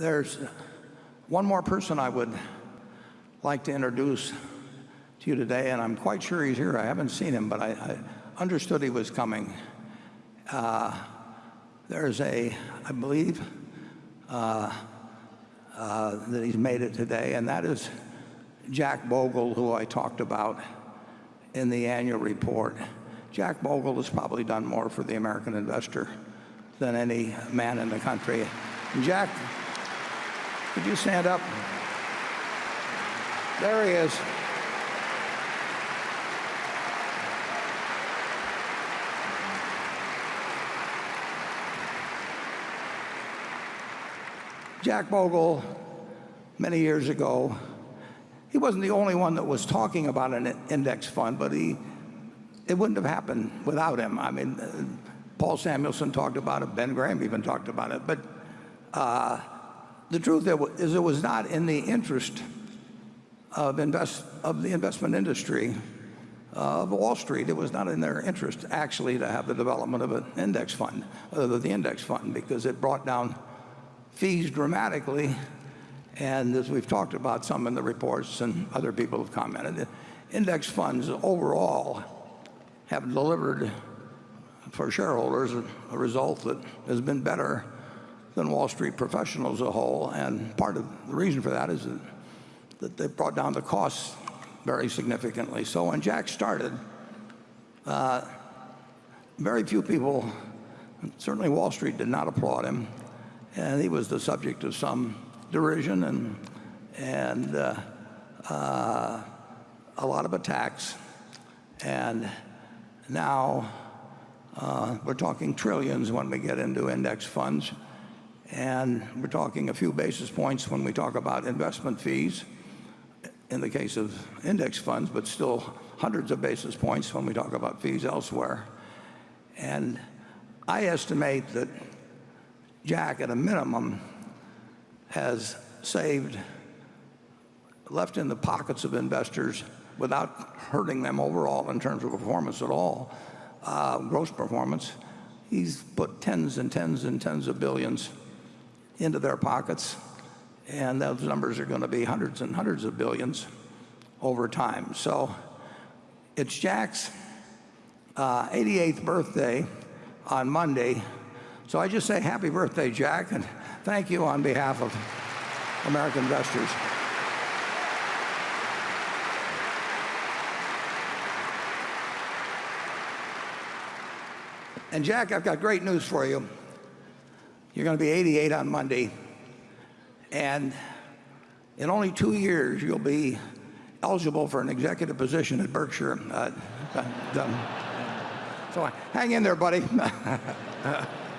there's one more person I would like to introduce to you today, and I'm quite sure he's here. I haven't seen him, but I, I understood he was coming. Uh, there's a, I believe, uh, uh, that he's made it today, and that is Jack Bogle, who I talked about in the annual report. Jack Bogle has probably done more for the American investor than any man in the country. Jack, could you stand up? There he is. Jack Bogle, many years ago, he wasn't the only one that was talking about an index fund, but he, it wouldn't have happened without him. I mean, Paul Samuelson talked about it, Ben Graham even talked about it. But uh, the truth is it was not in the interest of, invest, of the investment industry uh, of Wall Street. It was not in their interest actually to have the development of an index fund, uh, the index fund, because it brought down fees dramatically. And as we've talked about some in the reports and other people have commented, index funds overall have delivered for shareholders a result that has been better than Wall Street professionals as a whole. And part of the reason for that is that, that they brought down the costs very significantly. So when Jack started, uh, very few people, certainly Wall Street did not applaud him and he was the subject of some derision and, and uh, uh, a lot of attacks. And now uh, we're talking trillions when we get into index funds. And we're talking a few basis points when we talk about investment fees in the case of index funds, but still hundreds of basis points when we talk about fees elsewhere. And I estimate that Jack, at a minimum, has saved, left in the pockets of investors without hurting them overall in terms of performance at all, uh, gross performance. He's put tens and tens and tens of billions into their pockets, and those numbers are going to be hundreds and hundreds of billions over time. So it's Jack's uh, 88th birthday on Monday. So I just say happy birthday, Jack, and thank you on behalf of American investors. And Jack, I've got great news for you. You're going to be 88 on Monday. And in only two years, you'll be eligible for an executive position at Berkshire. Uh, so hang in there, buddy.